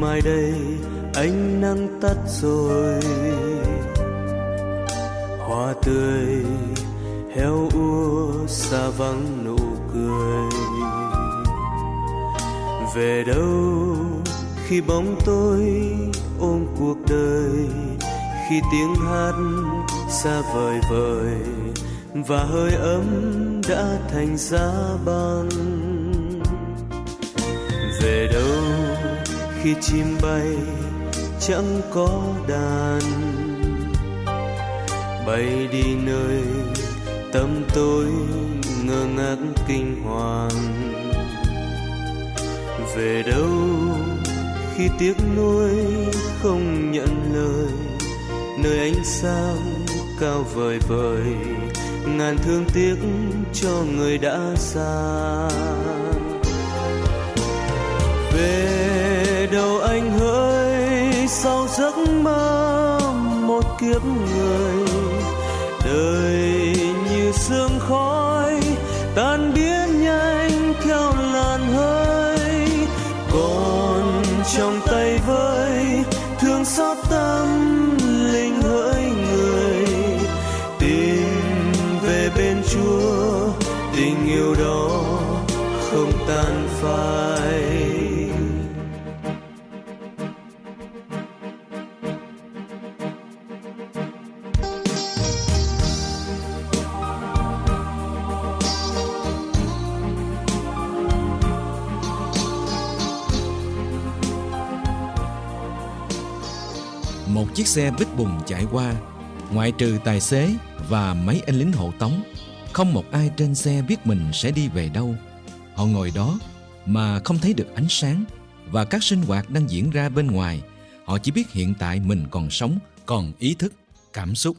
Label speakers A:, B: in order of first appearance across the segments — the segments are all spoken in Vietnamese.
A: mai đây ánh nắng tắt rồi. Hoa tươi heo úa xa vắng nụ cười. Về đâu khi bóng tôi ôm cuộc đời, khi tiếng hát xa vời vời và hơi ấm đã thành giá băng về đâu khi chim bay chẳng có đàn. Bay đi nơi tâm tôi ngơ ngác kinh hoàng. Về đâu khi tiếc nuối không nhận lời, nơi ánh sáng cao vời vời, ngàn thương tiếc cho người đã xa. Về đâu anh hỡi sau giấc mơ một kiếp người. Đời như sương khói, tan biến nhanh theo làn hơi. Còn trong tay với thương xót tâm linh hỡi người. Tìm về bên chúa, tình yêu đó không tan phai.
B: Chiếc xe bít bùng chạy qua, ngoại trừ tài xế và mấy anh lính hộ tống, không một ai trên xe biết mình sẽ đi về đâu. Họ ngồi đó mà không thấy được ánh sáng và các sinh hoạt đang diễn ra bên ngoài. Họ chỉ biết hiện tại mình còn sống, còn ý thức, cảm xúc.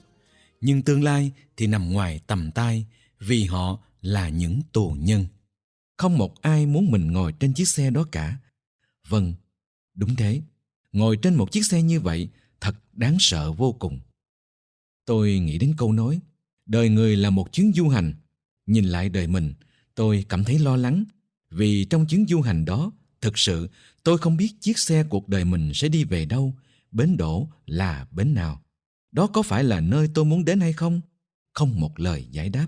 B: Nhưng tương lai thì nằm ngoài tầm tay vì họ là những tù nhân. Không một ai muốn mình ngồi trên chiếc xe đó cả. Vâng, đúng thế. Ngồi trên một chiếc xe như vậy thật đáng sợ vô cùng. Tôi nghĩ đến câu nói, đời người là một chuyến du hành. Nhìn lại đời mình, tôi cảm thấy lo lắng vì trong chuyến du hành đó, thực sự tôi không biết chiếc xe cuộc đời mình sẽ đi về đâu, bến đổ là bến nào. Đó có phải là nơi tôi muốn đến hay không? Không một lời giải đáp.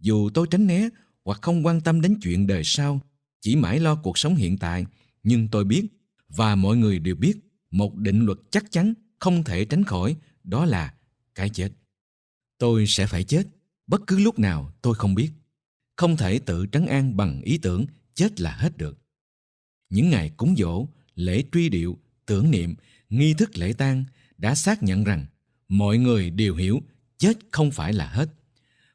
B: Dù tôi tránh né hoặc không quan tâm đến chuyện đời sau, chỉ mãi lo cuộc sống hiện tại, nhưng tôi biết và mọi người đều biết một định luật chắc chắn không thể tránh khỏi, đó là cái chết. Tôi sẽ phải chết. Bất cứ lúc nào tôi không biết. Không thể tự trấn an bằng ý tưởng, chết là hết được. Những ngày cúng dỗ, lễ truy điệu, tưởng niệm, nghi thức lễ tang đã xác nhận rằng mọi người đều hiểu chết không phải là hết.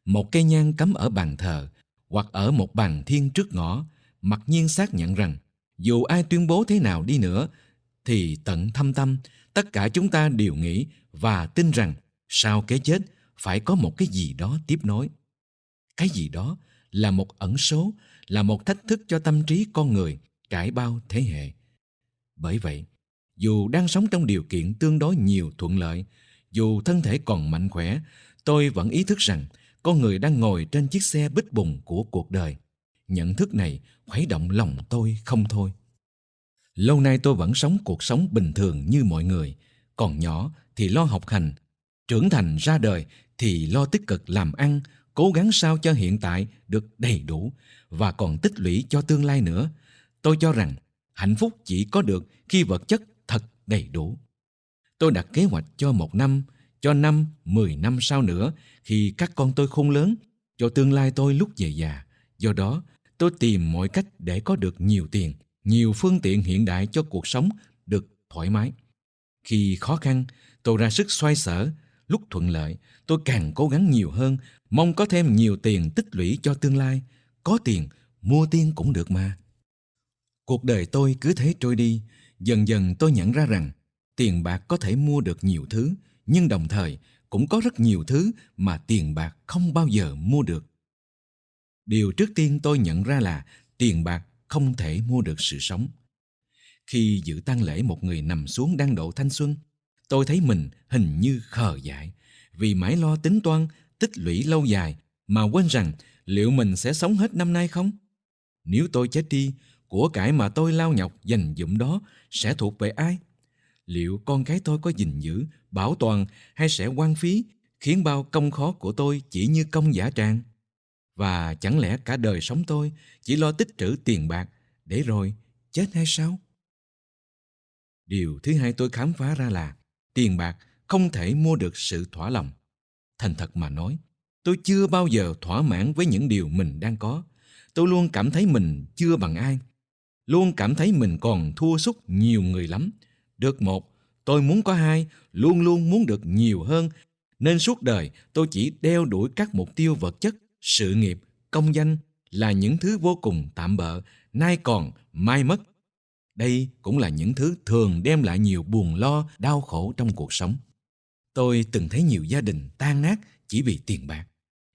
B: Một cây nhang cắm ở bàn thờ hoặc ở một bàn thiên trước ngõ, mặc nhiên xác nhận rằng dù ai tuyên bố thế nào đi nữa thì tận thâm tâm, tất cả chúng ta đều nghĩ và tin rằng sau cái chết phải có một cái gì đó tiếp nối. Cái gì đó là một ẩn số, là một thách thức cho tâm trí con người trải bao thế hệ. Bởi vậy, dù đang sống trong điều kiện tương đối nhiều thuận lợi, dù thân thể còn mạnh khỏe, tôi vẫn ý thức rằng con người đang ngồi trên chiếc xe bích bùng của cuộc đời. Nhận thức này khuấy động lòng tôi không thôi lâu nay tôi vẫn sống cuộc sống bình thường như mọi người. Còn nhỏ thì lo học hành, trưởng thành ra đời thì lo tích cực làm ăn, cố gắng sao cho hiện tại được đầy đủ và còn tích lũy cho tương lai nữa. Tôi cho rằng hạnh phúc chỉ có được khi vật chất thật đầy đủ. Tôi đặt kế hoạch cho một năm, cho năm, mười năm sau nữa khi các con tôi khôn lớn, cho tương lai tôi lúc về già do đó, tôi tìm mọi cách để có được nhiều tiền nhiều phương tiện hiện đại cho cuộc sống được thoải mái. Khi khó khăn, tôi ra sức xoay sở, lúc thuận lợi, tôi càng cố gắng nhiều hơn, mong có thêm nhiều tiền tích lũy cho tương lai. Có tiền, mua tiên cũng được mà. Cuộc đời tôi cứ thế trôi đi, dần dần tôi nhận ra rằng tiền bạc có thể mua được nhiều thứ, nhưng đồng thời cũng có rất nhiều thứ mà tiền bạc không bao giờ mua được. Điều trước tiên tôi nhận ra là tiền bạc không thể mua được sự sống. Khi dự tang lễ một người nằm xuống đang độ thanh xuân, tôi thấy mình hình như khờ dại vì mãi lo tính toán tích lũy lâu dài mà quên rằng liệu mình sẽ sống hết năm nay không? Nếu tôi chết đi, của cải mà tôi lao nhọc dành dụm đó sẽ thuộc về ai liệu con cái tôi có gìn giữ bảo toàn hay sẽ quan phí khiến bao công khó của tôi chỉ như công giả tràng và chẳng lẽ cả đời sống tôi chỉ lo tích trữ tiền bạc để rồi chết hay sao? Điều thứ hai tôi khám phá ra là tiền bạc không thể mua được sự thỏa lòng. Thành thật mà nói, tôi chưa bao giờ thỏa mãn với những điều mình đang có. Tôi luôn cảm thấy mình chưa bằng ai. Luôn cảm thấy mình còn thua sút nhiều người lắm. Được một, tôi muốn có hai, luôn luôn muốn được nhiều hơn. Nên suốt đời tôi chỉ đeo đuổi các mục tiêu vật chất sự nghiệp, công danh là những thứ vô cùng tạm bợ, nay còn, mai mất. Đây cũng là những thứ thường đem lại nhiều buồn lo, đau khổ trong cuộc sống. Tôi từng thấy nhiều gia đình tan nát chỉ vì tiền bạc.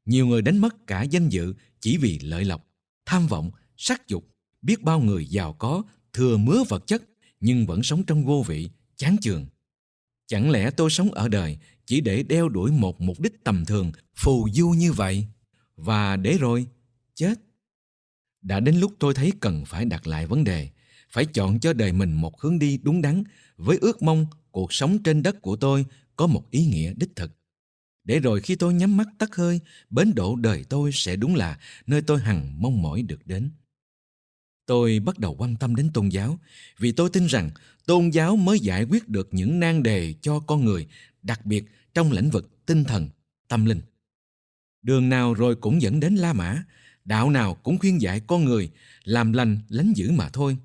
B: Nhiều người đánh mất cả danh dự chỉ vì lợi lộc, tham vọng, sắc dục. Biết bao người giàu có thừa mứa vật chất nhưng vẫn sống trong vô vị, chán chường. Chẳng lẽ tôi sống ở đời chỉ để đeo đuổi một mục đích tầm thường, phù du như vậy? Và để rồi, chết. Đã đến lúc tôi thấy cần phải đặt lại vấn đề, phải chọn cho đời mình một hướng đi đúng đắn với ước mong cuộc sống trên đất của tôi có một ý nghĩa đích thực. Để rồi khi tôi nhắm mắt tắt hơi, bến độ đời tôi sẽ đúng là nơi tôi hằng mong mỏi được đến. Tôi bắt đầu quan tâm đến tôn giáo, vì tôi tin rằng tôn giáo mới giải quyết được những nan đề cho con người, đặc biệt trong lĩnh vực tinh thần, tâm linh đường nào rồi cũng dẫn đến la mã, đạo nào cũng khuyên dạy con người làm lành, lánh dữ mà thôi.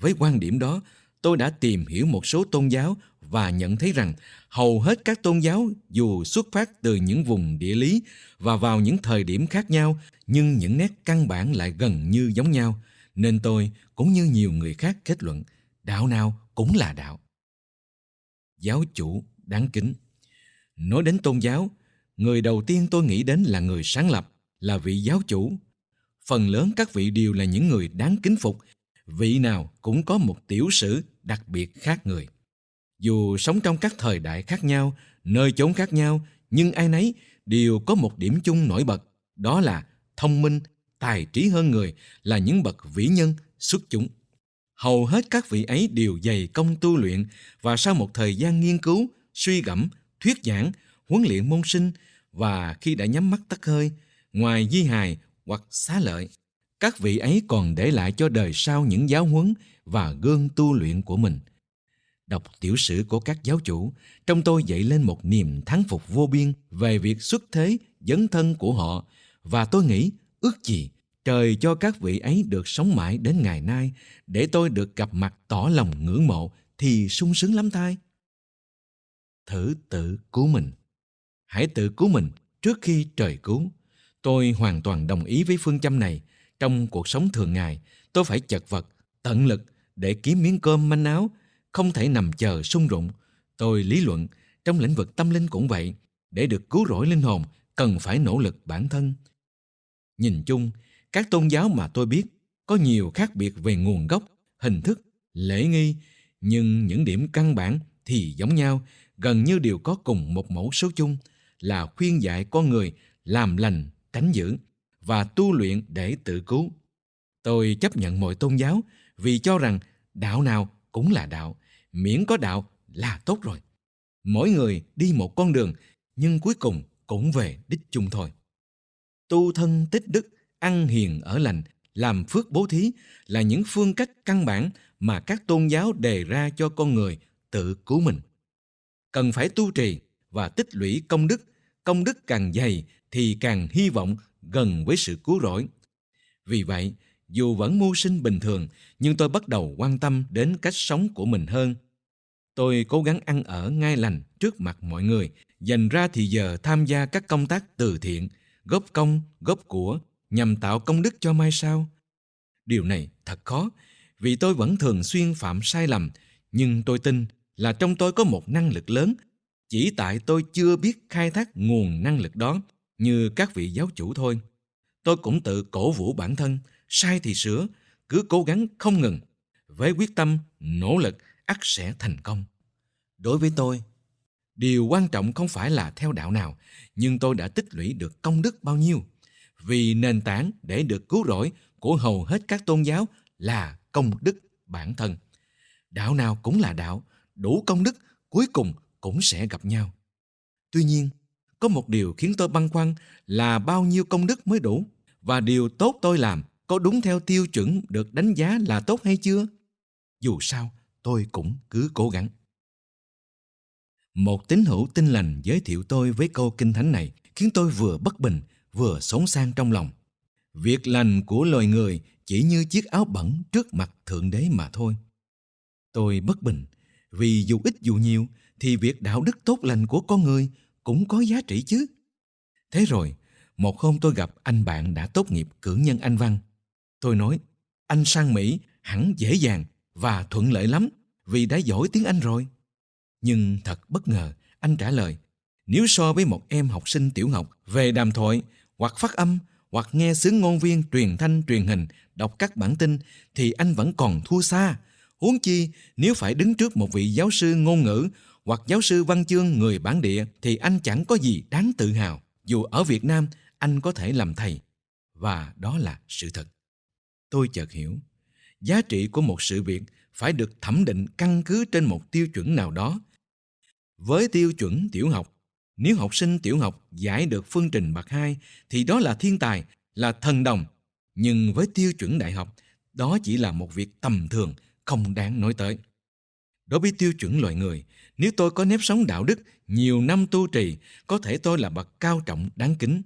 B: Với quan điểm đó, tôi đã tìm hiểu một số tôn giáo và nhận thấy rằng hầu hết các tôn giáo dù xuất phát từ những vùng địa lý và vào những thời điểm khác nhau, nhưng những nét căn bản lại gần như giống nhau, nên tôi cũng như nhiều người khác kết luận, đạo nào cũng là đạo. Giáo chủ đáng kính. Nói đến tôn giáo người đầu tiên tôi nghĩ đến là người sáng lập, là vị giáo chủ. Phần lớn các vị đều là những người đáng kính phục. Vị nào cũng có một tiểu sử đặc biệt khác người. Dù sống trong các thời đại khác nhau, nơi chốn khác nhau, nhưng ai nấy đều có một điểm chung nổi bật, đó là thông minh, tài trí hơn người, là những bậc vĩ nhân, xuất chúng. Hầu hết các vị ấy đều dày công tu luyện và sau một thời gian nghiên cứu, suy gẫm, thuyết giảng, huấn luyện môn sinh và khi đã nhắm mắt tắt hơi, ngoài di hài hoặc xá lợi, các vị ấy còn để lại cho đời sau những giáo huấn và gương tu luyện của mình. Đọc tiểu sử của các giáo chủ, trong tôi dậy lên một niềm thắng phục vô biên về việc xuất thế, dấn thân của họ. Và tôi nghĩ, ước gì trời cho các vị ấy được sống mãi đến ngày nay, để tôi được gặp mặt tỏ lòng ngưỡng mộ thì sung sướng lắm thay thử tự cứu mình hãy tự cứu mình trước khi trời cứu. Tôi hoàn toàn đồng ý với phương châm này. Trong cuộc sống thường ngày, tôi phải chật vật, tận lực để kiếm miếng cơm manh áo, không thể nằm chờ sung rụng. Tôi lý luận, trong lĩnh vực tâm linh cũng vậy, để được cứu rỗi linh hồn, cần phải nỗ lực bản thân. Nhìn chung, các tôn giáo mà tôi biết có nhiều khác biệt về nguồn gốc, hình thức, lễ nghi, nhưng những điểm căn bản thì giống nhau, gần như đều có cùng một mẫu số chung là khuyên dạy con người làm lành tránh dữ và tu luyện để tự cứu. Tôi chấp nhận mọi tôn giáo vì cho rằng đạo nào cũng là đạo, miễn có đạo là tốt rồi. Mỗi người đi một con đường, nhưng cuối cùng cũng về đích chung thôi. Tu thân tích đức, ăn hiền ở lành, làm phước bố thí là những phương cách căn bản mà các tôn giáo đề ra cho con người tự cứu mình. Cần phải tu trì và tích lũy công đức công đức càng dày thì càng hy vọng gần với sự cứu rỗi. Vì vậy, dù vẫn mưu sinh bình thường, nhưng tôi bắt đầu quan tâm đến cách sống của mình hơn. Tôi cố gắng ăn ở ngay lành trước mặt mọi người, dành ra thì giờ tham gia các công tác từ thiện, góp công, góp của nhằm tạo công đức cho mai sau. Điều này thật khó, vì tôi vẫn thường xuyên phạm sai lầm, nhưng tôi tin là trong tôi có một năng lực lớn chỉ tại tôi chưa biết khai thác nguồn năng lực đó như các vị giáo chủ thôi. Tôi cũng tự cổ vũ bản thân sai thì sửa cứ cố gắng không ngừng. Với quyết tâm nỗ lực ắt sẽ thành công. Đối với tôi điều quan trọng không phải là theo đạo nào nhưng tôi đã tích lũy được công đức bao nhiêu. Vì nền tảng để được cứu rỗi của hầu hết các tôn giáo là công đức bản thân. Đạo nào cũng là đạo, đủ công đức cuối cùng cũng sẽ gặp nhau. Tuy nhiên, có một điều khiến tôi băn khoăn là bao nhiêu công đức mới đủ và điều tốt tôi làm có đúng theo tiêu chuẩn được đánh giá là tốt hay chưa? Dù sao, tôi cũng cứ cố gắng. Một tín hữu tin lành giới thiệu tôi với câu kinh thánh này khiến tôi vừa bất bình, vừa sống sang trong lòng. Việc lành của loài người chỉ như chiếc áo bẩn trước mặt Thượng Đế mà thôi. Tôi bất bình, vì dù ít dù nhiều thì việc đạo đức tốt lành của con người cũng có giá trị chứ. Thế rồi, một hôm tôi gặp anh bạn đã tốt nghiệp cử nhân Anh Văn. Tôi nói, anh sang Mỹ hẳn dễ dàng và thuận lợi lắm vì đã giỏi tiếng Anh rồi. Nhưng thật bất ngờ, anh trả lời, nếu so với một em học sinh tiểu học về đàm thoại hoặc phát âm hoặc nghe sướng ngôn viên truyền thanh truyền hình đọc các bản tin thì anh vẫn còn thua xa. Huống chi nếu phải đứng trước một vị giáo sư ngôn ngữ hoặc giáo sư văn chương người bản địa thì anh chẳng có gì đáng tự hào. Dù ở Việt Nam anh có thể làm thầy. Và đó là sự thật. Tôi chợt hiểu, giá trị của một sự việc phải được thẩm định căn cứ trên một tiêu chuẩn nào đó. Với tiêu chuẩn tiểu học, nếu học sinh tiểu học giải được phương trình bậc 2 thì đó là thiên tài, là thần đồng. Nhưng với tiêu chuẩn đại học, đó chỉ là một việc tầm thường, không đáng nói tới. Đối với tiêu chuẩn loài người, nếu tôi có nếp sống đạo đức, nhiều năm tu trì, có thể tôi là bậc cao trọng đáng kính.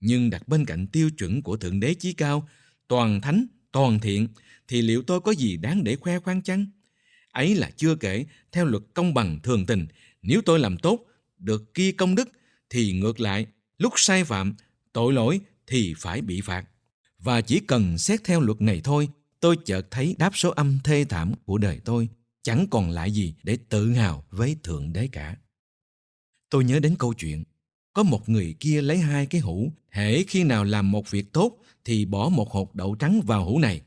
B: Nhưng đặt bên cạnh tiêu chuẩn của Thượng Đế Chí Cao, toàn thánh, toàn thiện, thì liệu tôi có gì đáng để khoe khoang chăng? Ấy là chưa kể, theo luật công bằng thường tình, nếu tôi làm tốt, được ghi công đức, thì ngược lại, lúc sai phạm, tội lỗi thì phải bị phạt. Và chỉ cần xét theo luật này thôi, tôi chợt thấy đáp số âm thê thảm của đời tôi chẳng còn lại gì để tự hào với Thượng Đế cả. Tôi nhớ đến câu chuyện, có một người kia lấy hai cái hũ, hễ khi nào làm một việc tốt thì bỏ một hột đậu trắng vào hũ này.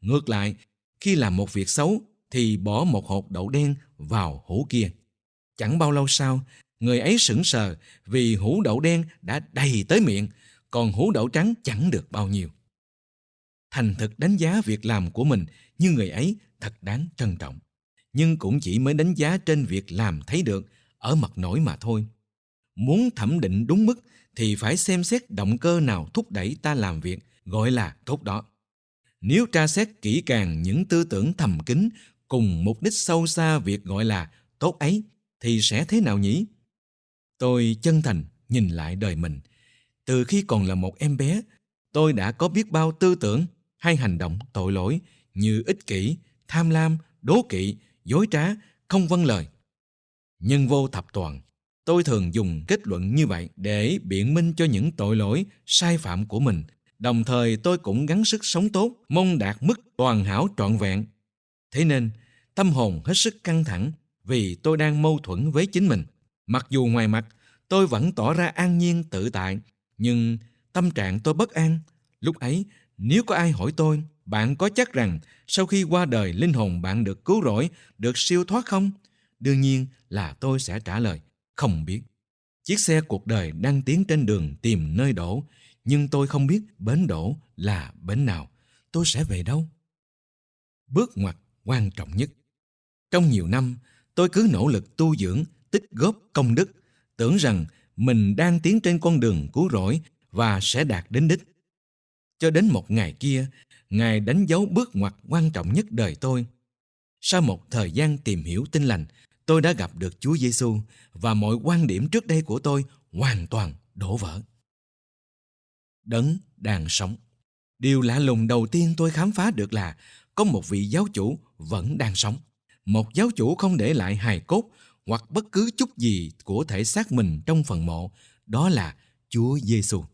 B: Ngược lại, khi làm một việc xấu thì bỏ một hột đậu đen vào hũ kia. Chẳng bao lâu sau, người ấy sững sờ vì hũ đậu đen đã đầy tới miệng, còn hũ đậu trắng chẳng được bao nhiêu. Thành thực đánh giá việc làm của mình như người ấy thật đáng trân trọng nhưng cũng chỉ mới đánh giá trên việc làm thấy được ở mặt nổi mà thôi. Muốn thẩm định đúng mức thì phải xem xét động cơ nào thúc đẩy ta làm việc gọi là tốt đó. Nếu tra xét kỹ càng những tư tưởng thầm kín cùng mục đích sâu xa việc gọi là tốt ấy thì sẽ thế nào nhỉ? Tôi chân thành nhìn lại đời mình. Từ khi còn là một em bé, tôi đã có biết bao tư tưởng hay hành động tội lỗi như ích kỷ, tham lam, đố kỵ, dối trá, không vâng lời. Nhân vô thập toàn, tôi thường dùng kết luận như vậy để biện minh cho những tội lỗi, sai phạm của mình. Đồng thời tôi cũng gắng sức sống tốt, mong đạt mức toàn hảo trọn vẹn. Thế nên, tâm hồn hết sức căng thẳng vì tôi đang mâu thuẫn với chính mình. Mặc dù ngoài mặt, tôi vẫn tỏ ra an nhiên tự tại, nhưng tâm trạng tôi bất an. Lúc ấy, nếu có ai hỏi tôi bạn có chắc rằng sau khi qua đời linh hồn bạn được cứu rỗi, được siêu thoát không? Đương nhiên là tôi sẽ trả lời, không biết. Chiếc xe cuộc đời đang tiến trên đường tìm nơi đổ, nhưng tôi không biết bến đổ là bến nào. Tôi sẽ về đâu? Bước ngoặt quan trọng nhất. Trong nhiều năm, tôi cứ nỗ lực tu dưỡng, tích góp công đức, tưởng rằng mình đang tiến trên con đường cứu rỗi và sẽ đạt đến đích. Cho đến một ngày kia, Ngài đánh dấu bước ngoặt quan trọng nhất đời tôi. Sau một thời gian tìm hiểu tin lành, tôi đã gặp được Chúa Giêsu và mọi quan điểm trước đây của tôi hoàn toàn đổ vỡ. Đấng đang sống. Điều lạ lùng đầu tiên tôi khám phá được là có một vị giáo chủ vẫn đang sống. Một giáo chủ không để lại hài cốt hoặc bất cứ chút gì của thể xác mình trong phần mộ, đó là Chúa Giêsu.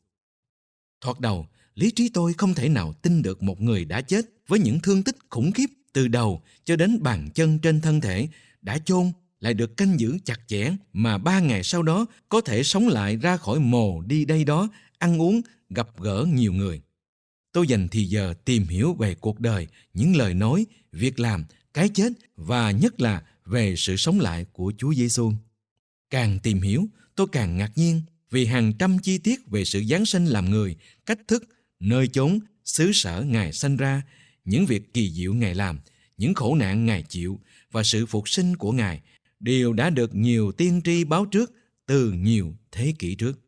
B: Thoạt đầu, lý trí tôi không thể nào tin được một người đã chết với những thương tích khủng khiếp từ đầu cho đến bàn chân trên thân thể đã chôn lại được canh giữ chặt chẽ mà ba ngày sau đó có thể sống lại ra khỏi mồ đi đây đó ăn uống gặp gỡ nhiều người tôi dành thì giờ tìm hiểu về cuộc đời những lời nói việc làm cái chết và nhất là về sự sống lại của Chúa Giêsu. Càng tìm hiểu, tôi càng ngạc nhiên vì hàng trăm chi tiết về sự giáng sinh làm người, cách thức nơi chốn xứ sở ngài sanh ra những việc kỳ diệu Ngài làm, những khổ nạn Ngài chịu và sự phục sinh của Ngài đều đã được nhiều tiên tri báo trước từ nhiều thế kỷ trước.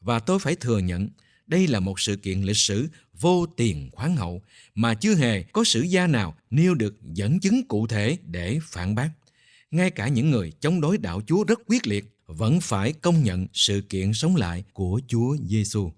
B: Và tôi phải thừa nhận, đây là một sự kiện lịch sử vô tiền khoáng hậu mà chưa hề có sử gia nào nêu được dẫn chứng cụ thể để phản bác. Ngay cả những người chống đối đạo Chúa rất quyết liệt vẫn phải công nhận sự kiện sống lại của Chúa Giêsu.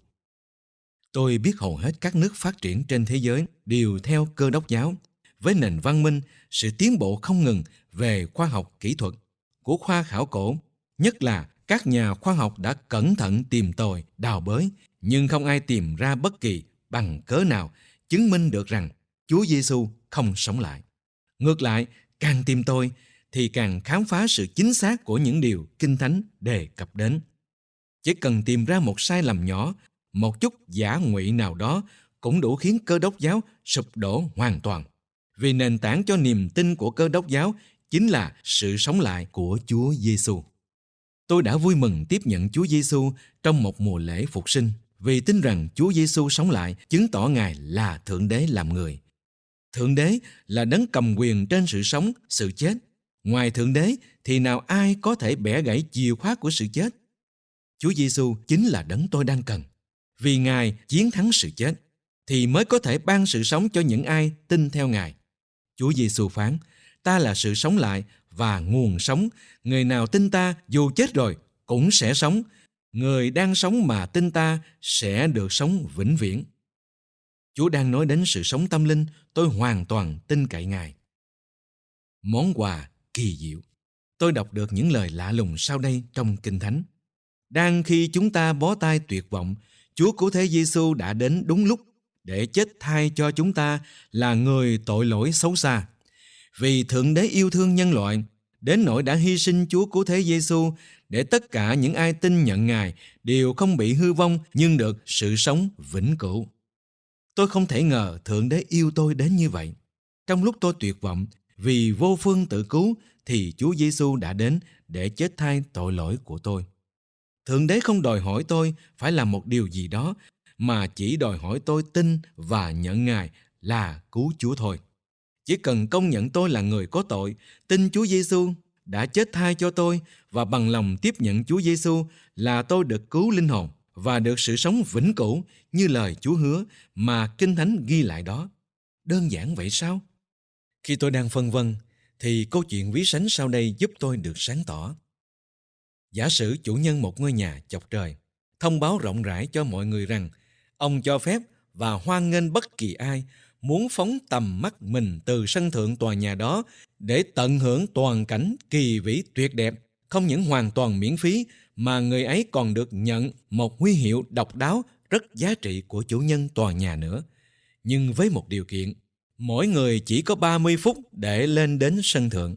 B: Tôi biết hầu hết các nước phát triển trên thế giới đều theo cơ đốc giáo, với nền văn minh, sự tiến bộ không ngừng về khoa học kỹ thuật của khoa khảo cổ, nhất là các nhà khoa học đã cẩn thận tìm tòi, đào bới, nhưng không ai tìm ra bất kỳ bằng cớ nào chứng minh được rằng Chúa Giêsu không sống lại. Ngược lại, càng tìm tôi thì càng khám phá sự chính xác của những điều Kinh Thánh đề cập đến. Chỉ cần tìm ra một sai lầm nhỏ, một chút giả ngụy nào đó cũng đủ khiến cơ đốc giáo sụp đổ hoàn toàn. Vì nền tảng cho niềm tin của cơ đốc giáo chính là sự sống lại của Chúa Giêsu. Tôi đã vui mừng tiếp nhận Chúa Giêsu trong một mùa lễ phục sinh vì tin rằng Chúa Giêsu sống lại chứng tỏ Ngài là Thượng Đế làm người. Thượng Đế là đấng cầm quyền trên sự sống, sự chết. Ngoài Thượng Đế thì nào ai có thể bẻ gãy chìa khóa của sự chết? Chúa Giêsu chính là đấng tôi đang cần. Vì Ngài chiến thắng sự chết thì mới có thể ban sự sống cho những ai tin theo Ngài. Chúa Giêsu phán, ta là sự sống lại và nguồn sống. Người nào tin ta dù chết rồi cũng sẽ sống. Người đang sống mà tin ta sẽ được sống vĩnh viễn. Chúa đang nói đến sự sống tâm linh, tôi hoàn toàn tin cậy Ngài. Món quà kỳ diệu. Tôi đọc được những lời lạ lùng sau đây trong Kinh Thánh. Đang khi chúng ta bó tay tuyệt vọng, Chúa cứu thế Giêsu đã đến đúng lúc để chết thay cho chúng ta là người tội lỗi xấu xa. Vì Thượng Đế yêu thương nhân loại, đến nỗi đã hy sinh Chúa cứu thế Giêsu để tất cả những ai tin nhận Ngài đều không bị hư vong nhưng được sự sống vĩnh cửu. Tôi không thể ngờ Thượng Đế yêu tôi đến như vậy. Trong lúc tôi tuyệt vọng vì vô phương tự cứu thì Chúa Giêsu đã đến để chết thay tội lỗi của tôi. Thượng Đế không đòi hỏi tôi phải làm một điều gì đó mà chỉ đòi hỏi tôi tin và nhận Ngài là cứu Chúa thôi. Chỉ cần công nhận tôi là người có tội, tin Chúa Giêsu đã chết thay cho tôi và bằng lòng tiếp nhận Chúa Giêsu là tôi được cứu linh hồn và được sự sống vĩnh cửu như lời Chúa hứa mà Kinh Thánh ghi lại đó. Đơn giản vậy sao? Khi tôi đang phân vân, thì câu chuyện ví sánh sau đây giúp tôi được sáng tỏ. Giả sử chủ nhân một ngôi nhà chọc trời, thông báo rộng rãi cho mọi người rằng ông cho phép và hoan nghênh bất kỳ ai muốn phóng tầm mắt mình từ sân thượng tòa nhà đó để tận hưởng toàn cảnh kỳ vĩ tuyệt đẹp, không những hoàn toàn miễn phí mà người ấy còn được nhận một huy hiệu độc đáo rất giá trị của chủ nhân tòa nhà nữa. Nhưng với một điều kiện, mỗi người chỉ có 30 phút để lên đến sân thượng.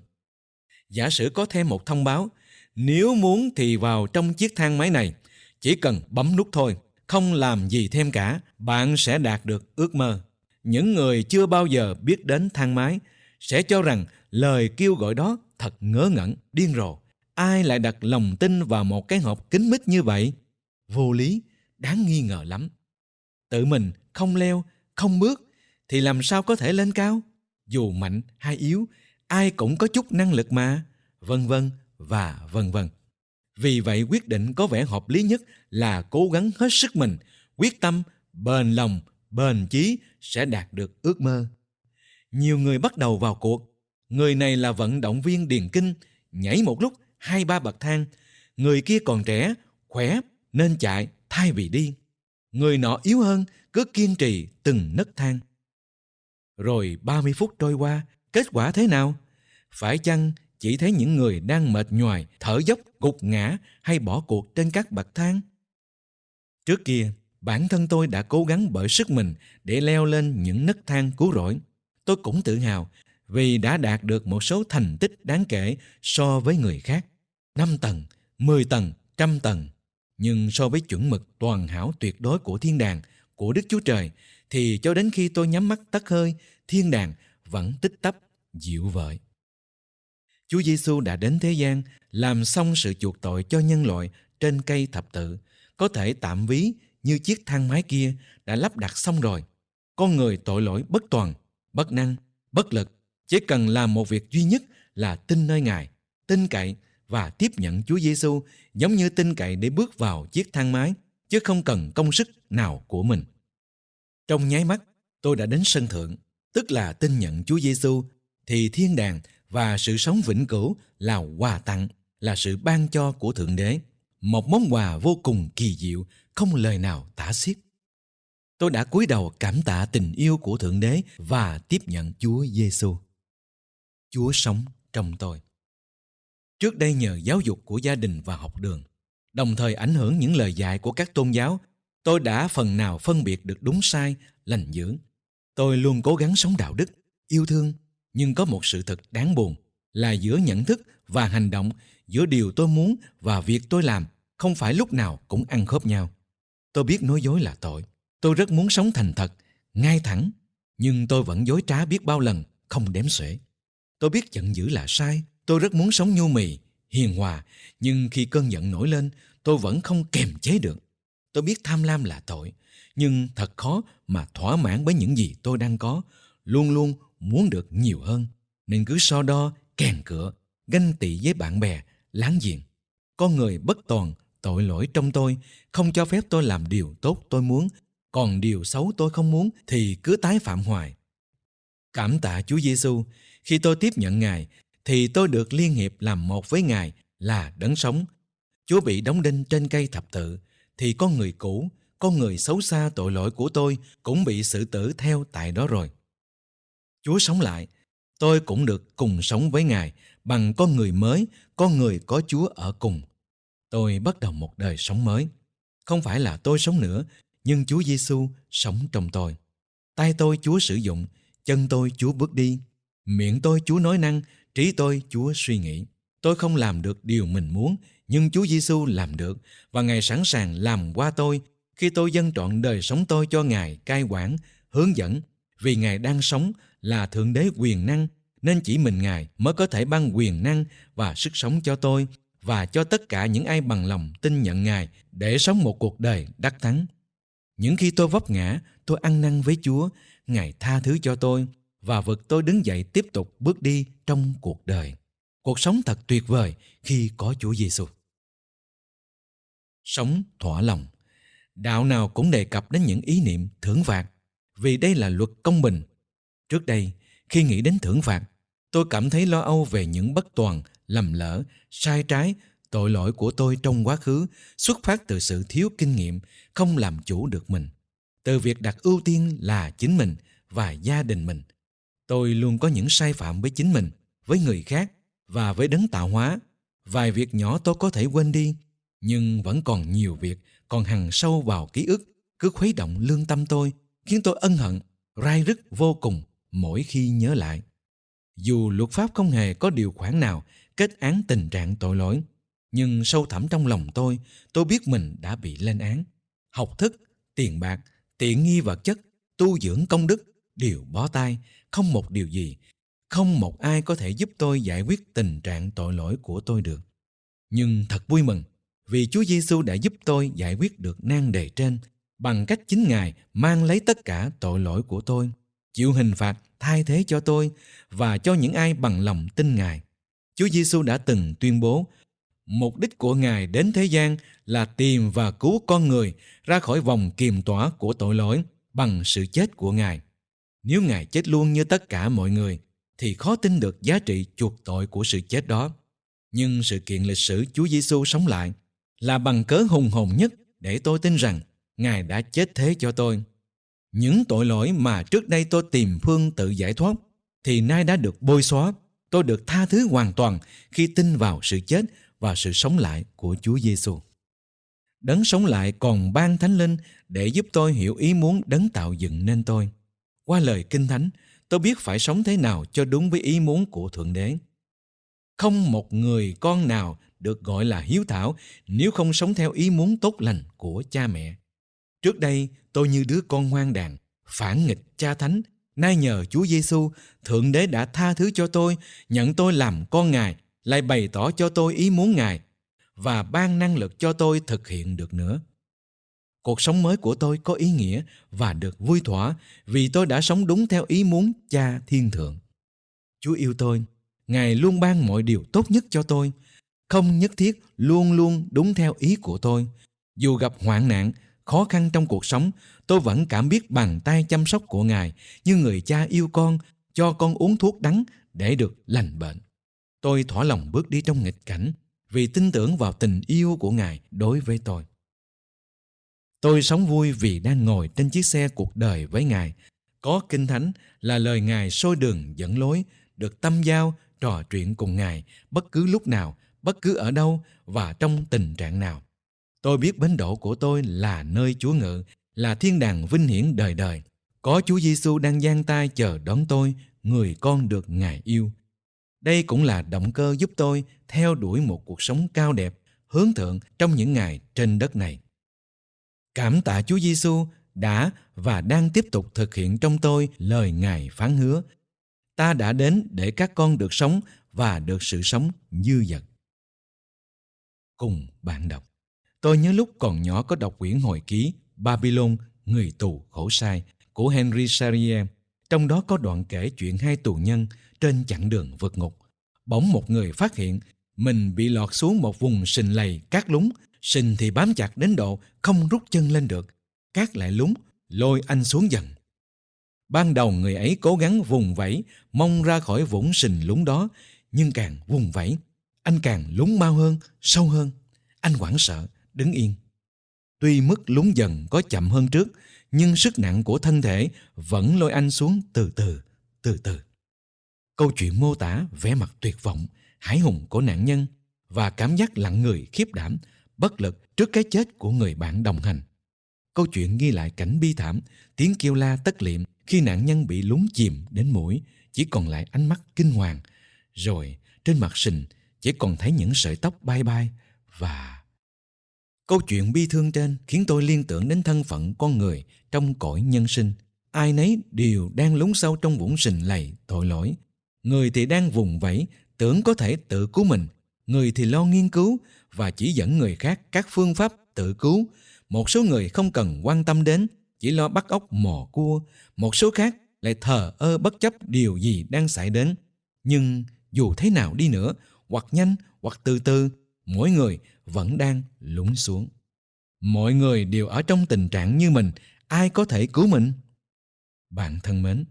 B: Giả sử có thêm một thông báo, nếu muốn thì vào trong chiếc thang máy này, chỉ cần bấm nút thôi, không làm gì thêm cả, bạn sẽ đạt được ước mơ. Những người chưa bao giờ biết đến thang máy sẽ cho rằng lời kêu gọi đó thật ngớ ngẩn, điên rồ. Ai lại đặt lòng tin vào một cái hộp kính mít như vậy? Vô lý, đáng nghi ngờ lắm. Tự mình không leo, không bước thì làm sao có thể lên cao? Dù mạnh hay yếu, ai cũng có chút năng lực mà. Vân vân và vân vân. Vì vậy quyết định có vẻ hợp lý nhất là cố gắng hết sức mình, quyết tâm, bền lòng, bền chí sẽ đạt được ước mơ. Nhiều người bắt đầu vào cuộc. Người này là vận động viên điền kinh, nhảy một lúc hai ba bậc thang. Người kia còn trẻ, khỏe nên chạy thay vì đi. Người nọ yếu hơn, cứ kiên trì từng nấc thang. Rồi 30 phút trôi qua, kết quả thế nào? Phải chăng chỉ thấy những người đang mệt nhoài, thở dốc, gục ngã hay bỏ cuộc trên các bậc thang? Trước kia, bản thân tôi đã cố gắng bởi sức mình để leo lên những nấc thang cứu rỗi. Tôi cũng tự hào vì đã đạt được một số thành tích đáng kể so với người khác. 5 tầng, 10 tầng, trăm tầng. Nhưng so với chuẩn mực toàn hảo tuyệt đối của thiên đàng, của Đức Chúa Trời, thì cho đến khi tôi nhắm mắt tắt hơi, thiên đàng vẫn tích tắp, dịu vợi. Chúa Giêsu đã đến thế gian làm xong sự chuộc tội cho nhân loại trên cây thập tự, có thể tạm ví như chiếc thang máy kia đã lắp đặt xong rồi. Con người tội lỗi bất toàn, bất năng, bất lực, chỉ cần làm một việc duy nhất là tin nơi Ngài, tin cậy và tiếp nhận Chúa Giêsu giống như tin cậy để bước vào chiếc thang máy, chứ không cần công sức nào của mình. Trong nháy mắt, tôi đã đến sân thượng, tức là tin nhận Chúa Giêsu thì thiên đàng và sự sống vĩnh cửu là quà tặng, là sự ban cho của Thượng Đế, một món quà vô cùng kỳ diệu, không lời nào tả xiết. Tôi đã cúi đầu cảm tạ tình yêu của Thượng Đế và tiếp nhận Chúa Giêsu. Chúa sống trong tôi. Trước đây nhờ giáo dục của gia đình và học đường, đồng thời ảnh hưởng những lời dạy của các tôn giáo, tôi đã phần nào phân biệt được đúng sai, lành dữ. Tôi luôn cố gắng sống đạo đức, yêu thương, nhưng có một sự thật đáng buồn là giữa nhận thức và hành động, giữa điều tôi muốn và việc tôi làm không phải lúc nào cũng ăn khớp nhau. Tôi biết nói dối là tội. Tôi rất muốn sống thành thật, ngay thẳng, nhưng tôi vẫn dối trá biết bao lần, không đếm xuể. Tôi biết giận dữ là sai, tôi rất muốn sống nhu mì, hiền hòa, nhưng khi cơn giận nổi lên, tôi vẫn không kềm chế được. Tôi biết tham lam là tội, nhưng thật khó mà thỏa mãn với những gì tôi đang có, luôn luôn muốn được nhiều hơn, nên cứ so đo, kèn cửa ganh tị với bạn bè, láng giềng. Con người bất toàn, tội lỗi trong tôi, không cho phép tôi làm điều tốt tôi muốn, còn điều xấu tôi không muốn thì cứ tái phạm hoài. Cảm tạ Chúa Giêsu, khi tôi tiếp nhận Ngài thì tôi được liên hiệp làm một với Ngài là đấng sống. Chúa bị đóng đinh trên cây thập tự thì con người cũ, con người xấu xa tội lỗi của tôi cũng bị xử tử theo tại đó rồi. Chúa sống lại, tôi cũng được cùng sống với Ngài bằng con người mới, con người có Chúa ở cùng. Tôi bắt đầu một đời sống mới. Không phải là tôi sống nữa, nhưng Chúa Giêsu sống trong tôi. Tay tôi Chúa sử dụng, chân tôi Chúa bước đi, miệng tôi Chúa nói năng, trí tôi Chúa suy nghĩ. Tôi không làm được điều mình muốn, nhưng Chúa Giêsu làm được và Ngài sẵn sàng làm qua tôi khi tôi dâng trọn đời sống tôi cho Ngài cai quản, hướng dẫn vì Ngài đang sống là Thượng Đế quyền năng nên chỉ mình Ngài mới có thể ban quyền năng và sức sống cho tôi và cho tất cả những ai bằng lòng tin nhận Ngài để sống một cuộc đời đắc thắng. Những khi tôi vấp ngã, tôi ăn năn với Chúa, Ngài tha thứ cho tôi và vực tôi đứng dậy tiếp tục bước đi trong cuộc đời. Cuộc sống thật tuyệt vời khi có Chúa Giêsu. Sống thỏa lòng. Đạo nào cũng đề cập đến những ý niệm thưởng phạt, vì đây là luật công bình. Trước đây, khi nghĩ đến thưởng phạt, tôi cảm thấy lo âu về những bất toàn, lầm lỡ, sai trái, tội lỗi của tôi trong quá khứ xuất phát từ sự thiếu kinh nghiệm, không làm chủ được mình. Từ việc đặt ưu tiên là chính mình và gia đình mình. Tôi luôn có những sai phạm với chính mình, với người khác và với đấng tạo hóa. Vài việc nhỏ tôi có thể quên đi, nhưng vẫn còn nhiều việc còn hằn sâu vào ký ức, cứ khuấy động lương tâm tôi, khiến tôi ân hận, rai rứt vô cùng mỗi khi nhớ lại. Dù luật pháp không hề có điều khoản nào kết án tình trạng tội lỗi, nhưng sâu thẳm trong lòng tôi, tôi biết mình đã bị lên án. Học thức, tiền bạc, tiện nghi vật chất, tu dưỡng công đức đều bó tay, không một điều gì, không một ai có thể giúp tôi giải quyết tình trạng tội lỗi của tôi được. Nhưng thật vui mừng, vì Chúa Giêsu đã giúp tôi giải quyết được nan đề trên bằng cách chính Ngài mang lấy tất cả tội lỗi của tôi, chịu hình phạt thay thế cho tôi và cho những ai bằng lòng tin Ngài. Chúa Giêsu đã từng tuyên bố mục đích của Ngài đến thế gian là tìm và cứu con người ra khỏi vòng kiềm tỏa của tội lỗi bằng sự chết của Ngài. Nếu Ngài chết luôn như tất cả mọi người, thì khó tin được giá trị chuộc tội của sự chết đó. Nhưng sự kiện lịch sử Chúa Giêsu sống lại là bằng cớ hùng hồn nhất để tôi tin rằng Ngài đã chết thế cho tôi. Những tội lỗi mà trước đây tôi tìm phương tự giải thoát thì nay đã được bôi xóa. Tôi được tha thứ hoàn toàn khi tin vào sự chết và sự sống lại của Chúa Giêsu. Đấng sống lại còn ban thánh linh để giúp tôi hiểu ý muốn đấng tạo dựng nên tôi. Qua lời kinh thánh, tôi biết phải sống thế nào cho đúng với ý muốn của Thượng Đế. Không một người con nào được gọi là hiếu thảo nếu không sống theo ý muốn tốt lành của cha mẹ. Trước đây, tôi như đứa con hoang đàn, phản nghịch cha thánh. Nay nhờ Chúa Giêsu, Thượng Đế đã tha thứ cho tôi, nhận tôi làm con Ngài, lại bày tỏ cho tôi ý muốn Ngài và ban năng lực cho tôi thực hiện được nữa. cuộc sống mới của tôi có ý nghĩa và được vui thỏa vì tôi đã sống đúng theo ý muốn cha thiên thượng chúa yêu tôi ngài luôn ban mọi điều tốt nhất cho tôi không nhất thiết luôn luôn đúng theo ý của tôi dù gặp hoạn nạn khó khăn trong cuộc sống, tôi vẫn cảm biết bàn tay chăm sóc của ngài như người cha yêu con, cho con uống thuốc đắng để được lành bệnh. Tôi thỏa lòng bước đi trong nghịch cảnh vì tin tưởng vào tình yêu của ngài đối với tôi. Tôi sống vui vì đang ngồi trên chiếc xe cuộc đời với ngài. Có kinh thánh là lời ngài soi đường dẫn lối, được tâm giao, trò chuyện cùng ngài bất cứ lúc nào, bất cứ ở đâu và trong tình trạng nào tôi biết bến đỗ của tôi là nơi chúa ngự, là thiên đàng vinh hiển đời đời. Có chúa giêsu đang giang tay chờ đón tôi, người con được ngài yêu. Đây cũng là động cơ giúp tôi theo đuổi một cuộc sống cao đẹp, hướng thượng trong những ngày trên đất này. Cảm tạ chúa giêsu đã và đang tiếp tục thực hiện trong tôi lời ngài phán hứa. Ta đã đến để các con được sống và được sự sống dư dật. Cùng bạn đọc tôi nhớ lúc còn nhỏ có đọc quyển hồi ký babylon, người tù, khổ sai của henry charrier. Trong đó có đoạn kể chuyện hai tù nhân trên chặng đường vượt ngục. Bỗng một người phát hiện mình bị lọt xuống một vùng sình lầy cát lúng sình thì bám chặt đến độ không rút chân lên được, cát lại lúng lôi anh xuống dần. Ban đầu người ấy cố gắng vùng vẫy, mong ra khỏi vũng sình lúng đó, nhưng càng vùng vẫy, anh càng lún mau hơn, sâu hơn. Anh hoảng sợ đứng yên. Tuy mức lún dần có chậm hơn trước, nhưng sức nặng của thân thể vẫn lôi anh xuống từ từ từ từ. Câu chuyện mô tả vẻ mặt tuyệt vọng hải hùng của nạn nhân và cảm giác lặng người, khiếp đảm, bất lực trước cái chết của người bạn đồng hành. Câu chuyện ghi lại cảnh bi thảm, tiếng kêu la tất liệm khi nạn nhân bị lún chìm đến mũi, chỉ còn lại ánh mắt kinh hoàng. Rồi, trên mặt sình, chỉ còn thấy những sợi tóc bay bay và câu chuyện bi thương trên khiến tôi liên tưởng đến thân phận con người trong cõi nhân sinh. Ai nấy đều đang lún sâu trong vũng sình lầy, tội lỗi. Người thì đang vùng vẫy, tưởng có thể tự cứu mình. Người thì lo nghiên cứu và chỉ dẫn người khác các phương pháp tự cứu. Một số người không cần quan tâm đến, chỉ lo bắt ốc mò cua. Một số khác lại thờ ơ bất chấp điều gì đang xảy đến. Nhưng dù thế nào đi nữa, hoặc nhanh hoặc từ từ, mỗi người vẫn đang lún xuống. Mọi người đều ở trong tình trạng như mình, ai có thể cứu mình? Bạn thân mến,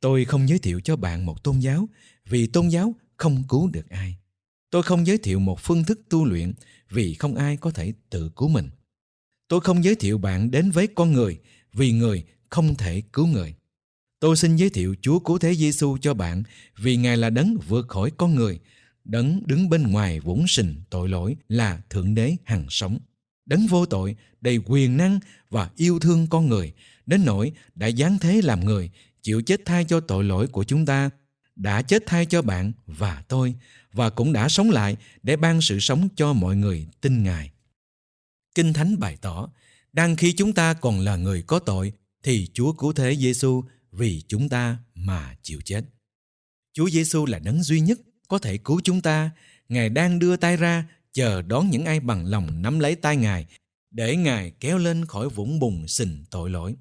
B: tôi không giới thiệu cho bạn một tôn giáo, vì tôn giáo không cứu được ai. Tôi không giới thiệu một phương thức tu luyện, vì không ai có thể tự cứu mình. Tôi không giới thiệu bạn đến với con người, vì người không thể cứu người. Tôi xin giới thiệu chúa cứu thế giêsu cho bạn, vì ngài là đấng vượt khỏi con người đấng đứng bên ngoài vũng sình tội lỗi là thượng đế hằng sống. Đấng vô tội, đầy quyền năng và yêu thương con người. Đến nỗi đã giáng thế làm người, chịu chết thay cho tội lỗi của chúng ta, đã chết thay cho bạn và tôi, và cũng đã sống lại để ban sự sống cho mọi người tin ngài. Kinh thánh bày tỏ, đang khi chúng ta còn là người có tội, thì chúa cứu thế giêsu vì chúng ta mà chịu chết. Chúa giêsu là đấng duy nhất có thể cứu chúng ta. Ngài đang đưa tay ra, chờ đón những ai bằng lòng nắm lấy tay ngài, để ngài kéo lên khỏi vũng bùn xình tội lỗi.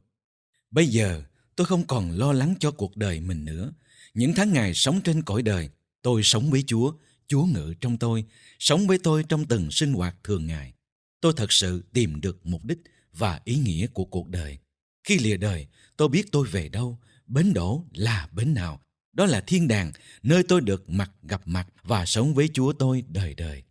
B: Bây giờ, tôi không còn lo lắng cho cuộc đời mình nữa. Những tháng ngày sống trên cõi đời, tôi sống với chúa chúa ngự trong tôi, sống với tôi trong từng sinh hoạt thường ngày. Tôi thật sự tìm được mục đích và ý nghĩa của cuộc đời. Khi lìa đời, tôi biết tôi về đâu, bến đổ là bến nào đó là thiên đàng, nơi tôi được mặt gặp mặt và sống với Chúa tôi đời đời.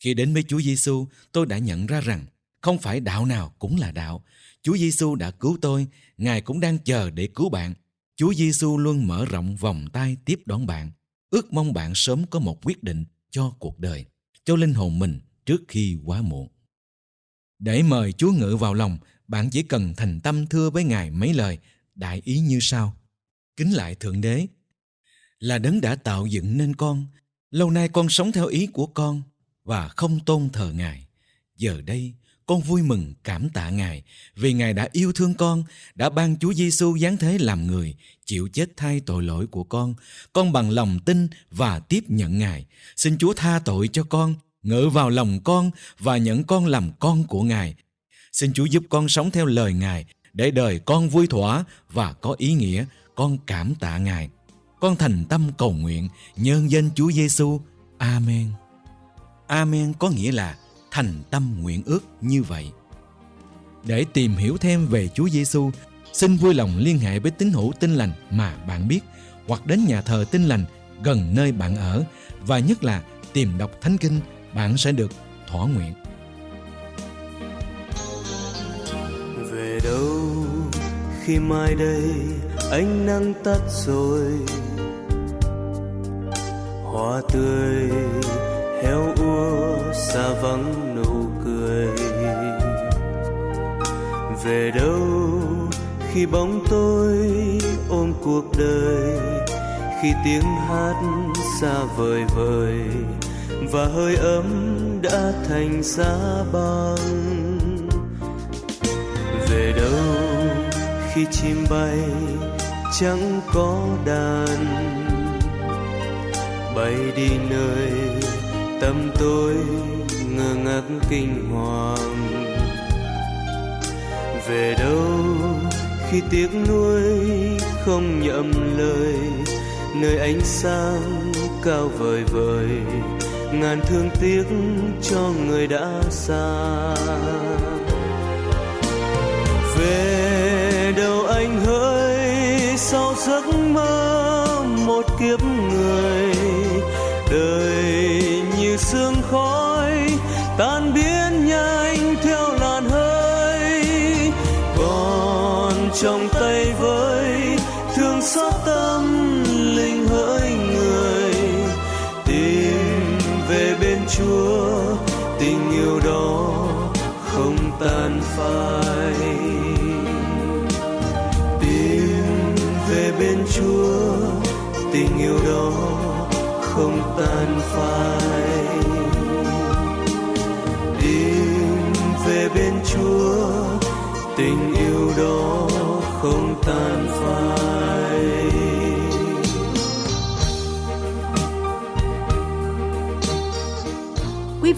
B: Khi đến với Chúa Giêsu, tôi đã nhận ra rằng không phải đạo nào cũng là đạo. Chúa Giêsu đã cứu tôi, Ngài cũng đang chờ để cứu bạn. Chúa Giêsu luôn mở rộng vòng tay tiếp đón bạn. Ước mong bạn sớm có một quyết định cho cuộc đời, cho linh hồn mình trước khi quá muộn. Để mời Chúa ngự vào lòng, bạn chỉ cần thành tâm thưa với Ngài mấy lời, đại ý như sau. Kính lại Thượng Đế, là đấng đã tạo dựng nên con lâu nay con sống theo ý của con và không tôn thờ ngài giờ đây, con vui mừng, cảm tạ ngài vì ngài đã yêu thương con, đã ban chúa giêsu giáng thế làm người, chịu chết thay tội lỗi của con con bằng lòng tin và tiếp nhận ngài xin chúa tha tội cho con, ngự vào lòng con và nhận con làm con của ngài Xin Chúa giúp con sống theo lời Ngài, để đời con vui thỏa và có ý nghĩa. Con cảm tạ Ngài. Con thành tâm cầu nguyện nhân danh Chúa Giêsu. Amen. Amen có nghĩa là thành tâm nguyện ước như vậy. Để tìm hiểu thêm về Chúa Giêsu, xin vui lòng liên hệ với tín hữu tin lành mà bạn biết hoặc đến nhà thờ tin lành gần nơi bạn ở và nhất là tìm đọc thánh kinh bạn sẽ được thỏa nguyện
A: về đâu khi mai đây ánh nắng tắt rồi hoa tươi, héo úa, xa vắng nụ cười. Về đâu khi bóng tôi ôm cuộc đời, khi tiếng hát xa vời vời và hơi ấm đã thành giá băng. Về đâu khi chim bay chẳng có đàn bay đi nơi tâm tôi ngơ ngác kinh hoàng. Về đâu khi tiếc nuối không nhậm lời, nơi ánh sáng cao vời vời, ngàn thương tiếc cho người đã xa. Về đâu anh hỡi, sau giấc mơ một kiếp người đời như sương khói tan biến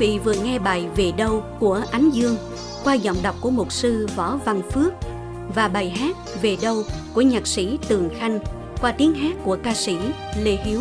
C: vị vừa nghe bài Về đâu của Ánh Dương, qua giọng đọc của mục sư Võ Văn Phước, và bài hát Về đâu của nhạc sĩ Tường Khanh, qua tiếng hát của ca sĩ Lê Hiếu.